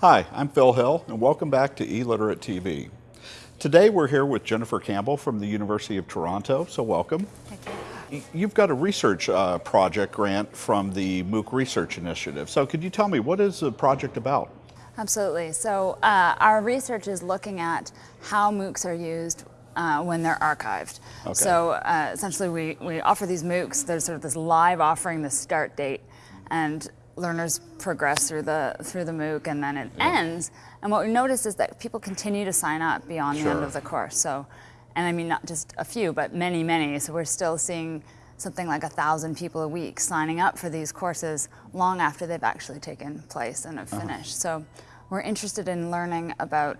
Hi, I'm Phil Hill, and welcome back to eLiterate TV. Today we're here with Jennifer Campbell from the University of Toronto, so welcome. Thank you. You've got a research uh, project grant from the MOOC Research Initiative. So could you tell me, what is the project about? Absolutely. So uh, our research is looking at how MOOCs are used uh, when they're archived. Okay. So uh, essentially we, we offer these MOOCs, there's sort of this live offering, the start date, and learners progress through the through the MOOC and then it yeah. ends. And what we notice is that people continue to sign up beyond sure. the end of the course. So, and I mean not just a few, but many, many. So we're still seeing something like a thousand people a week signing up for these courses long after they've actually taken place and have uh -huh. finished. So we're interested in learning about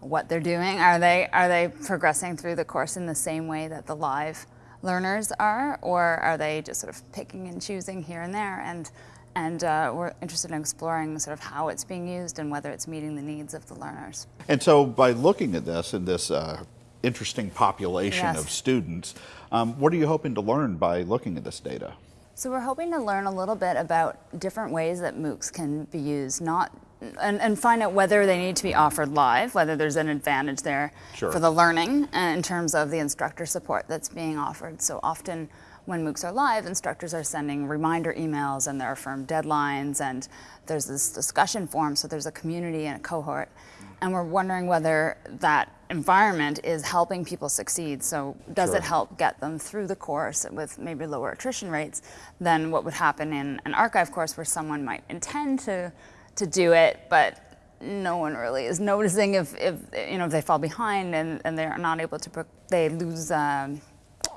what they're doing. Are they are they progressing through the course in the same way that the live learners are, or are they just sort of picking and choosing here and there? And and uh, we're interested in exploring sort of how it's being used and whether it's meeting the needs of the learners. And so by looking at this and this uh, interesting population yes. of students, um, what are you hoping to learn by looking at this data? So we're hoping to learn a little bit about different ways that MOOCs can be used, not and, and find out whether they need to be offered live, whether there's an advantage there sure. for the learning uh, in terms of the instructor support that's being offered. So often when MOOCs are live, instructors are sending reminder emails and there are firm deadlines and there's this discussion forum, so there's a community and a cohort. And we're wondering whether that environment is helping people succeed. So does sure. it help get them through the course with maybe lower attrition rates than what would happen in an archive course where someone might intend to, to do it, but no one really is noticing if, if you know if they fall behind and, and they're not able to they lose um,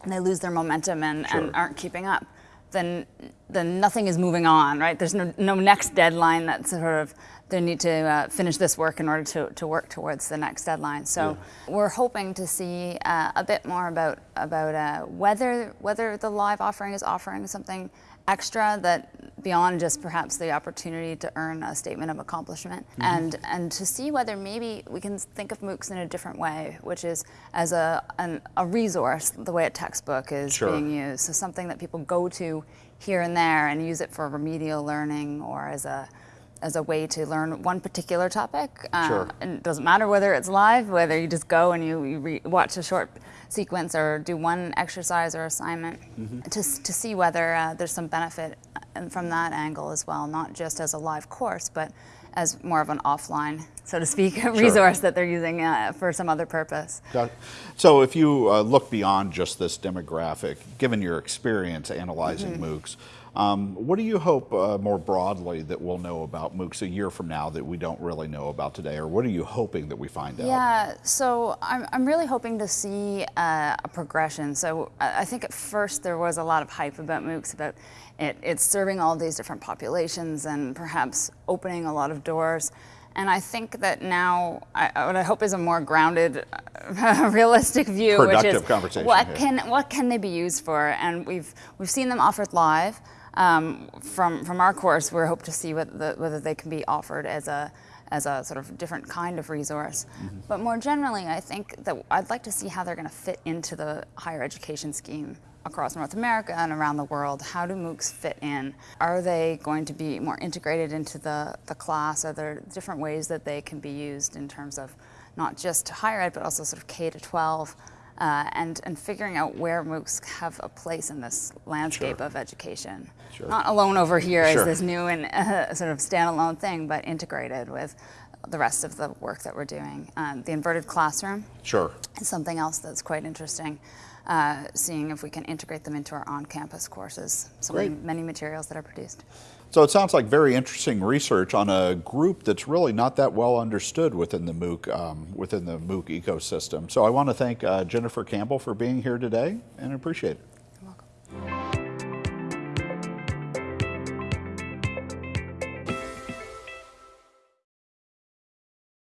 they lose their momentum and, sure. and aren't keeping up, then then nothing is moving on, right? There's no, no next deadline that sort of they need to uh, finish this work in order to, to work towards the next deadline. So yeah. we're hoping to see uh, a bit more about about uh, whether whether the live offering is offering something extra that beyond just perhaps the opportunity to earn a statement of accomplishment mm -hmm. and and to see whether maybe we can think of MOOCs in a different way, which is as a, an, a resource, the way a textbook is sure. being used. So something that people go to here and there and use it for remedial learning or as a as a way to learn one particular topic. Sure. And it doesn't matter whether it's live, whether you just go and you, you watch a short sequence or do one exercise or assignment mm -hmm. to, to see whether uh, there's some benefit uh, from that angle as well, not just as a live course, but as more of an offline, so to speak, sure. resource that they're using uh, for some other purpose. So if you uh, look beyond just this demographic, given your experience analyzing mm -hmm. MOOCs, um, what do you hope uh, more broadly that we'll know about MOOCs a year from now that we don't really know about today, or what are you hoping that we find out? Yeah, so I'm, I'm really hoping to see uh, a progression. So I think at first there was a lot of hype about MOOCs, about it, it's serving all these different populations and perhaps opening a lot of doors. And I think that now, I, what I hope is a more grounded, realistic view, Productive which is conversation, what can what can they be used for? And we've we've seen them offered live. Um, from, from our course, we hope to see whether, the, whether they can be offered as a, as a sort of different kind of resource. Mm -hmm. But more generally, I think that I'd like to see how they're going to fit into the higher education scheme across North America and around the world. How do MOOCs fit in? Are they going to be more integrated into the, the class? Are there different ways that they can be used in terms of not just higher ed, but also sort of K to 12? uh, and, and figuring out where MOOCs have a place in this landscape sure. of education. Sure. Not alone over here sure. as this new and uh, sort of standalone thing, but integrated with the rest of the work that we're doing. Um, the inverted classroom sure. is something else that's quite interesting. Uh, seeing if we can integrate them into our on-campus courses. So many, many materials that are produced. So it sounds like very interesting research on a group that's really not that well understood within the MOOC um, within the MOOC ecosystem. So I want to thank uh, Jennifer Campbell for being here today and appreciate it.